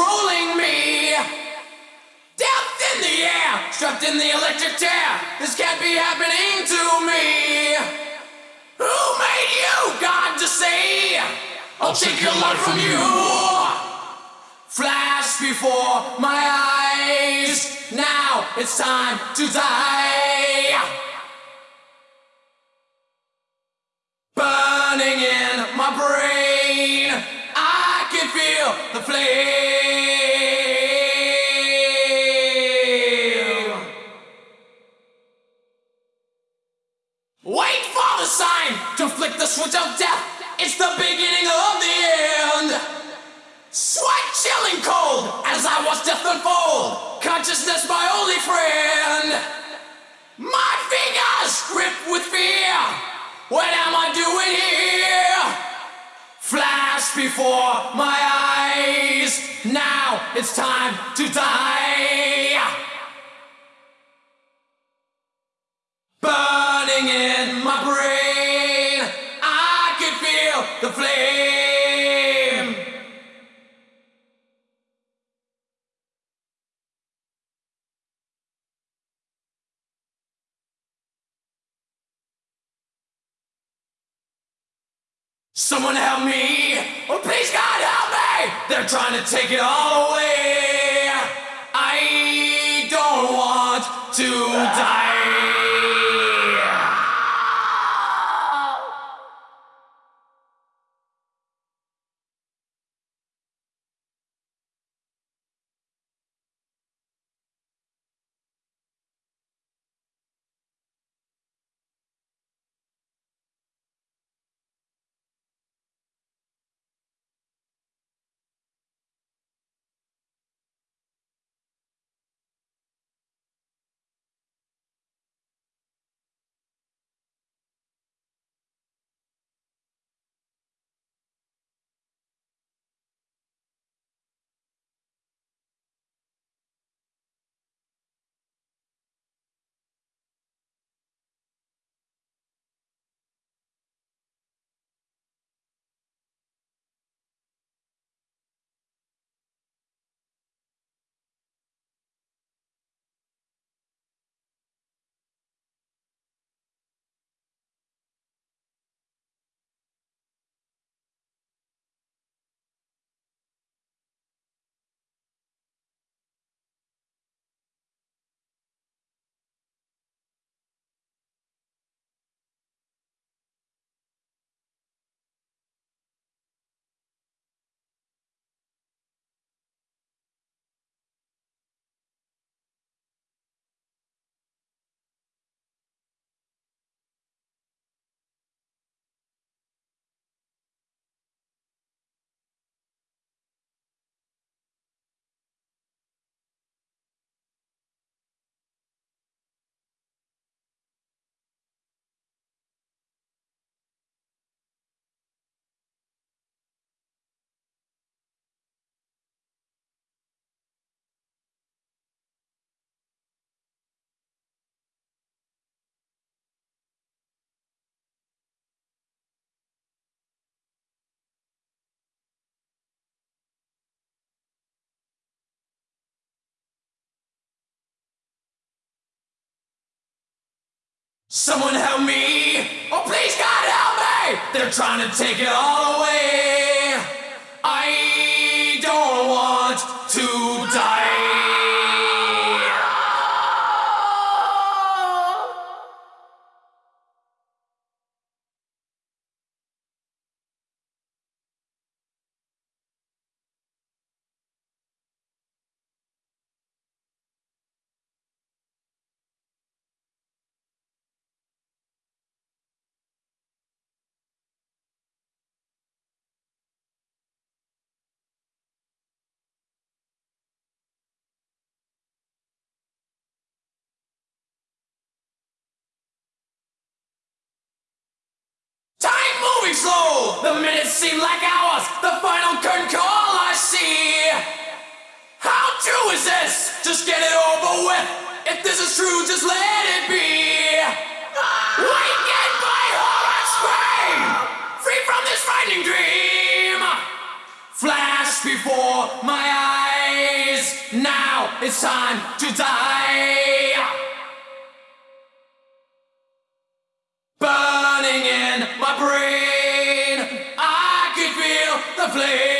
controlling me. Death in the air, strapped in the electric chair. This can't be happening to me. Who made you, God, to say, I'll take your life from you? Flash before my eyes. Now it's time to die. Before my eyes. Now it's time to die. Someone help me! Oh, please, God, help me! They're trying to take it all away. Someone help me! Oh, please, God, help me! They're trying to take it all away. Moving slow. The minutes seem like hours. The final curtain call I see. How true is this? Just get it over with. If this is true, just let it be. Wakened by horror scream. Free from this frightening dream. Flash before my eyes. Now it's time to die. flame.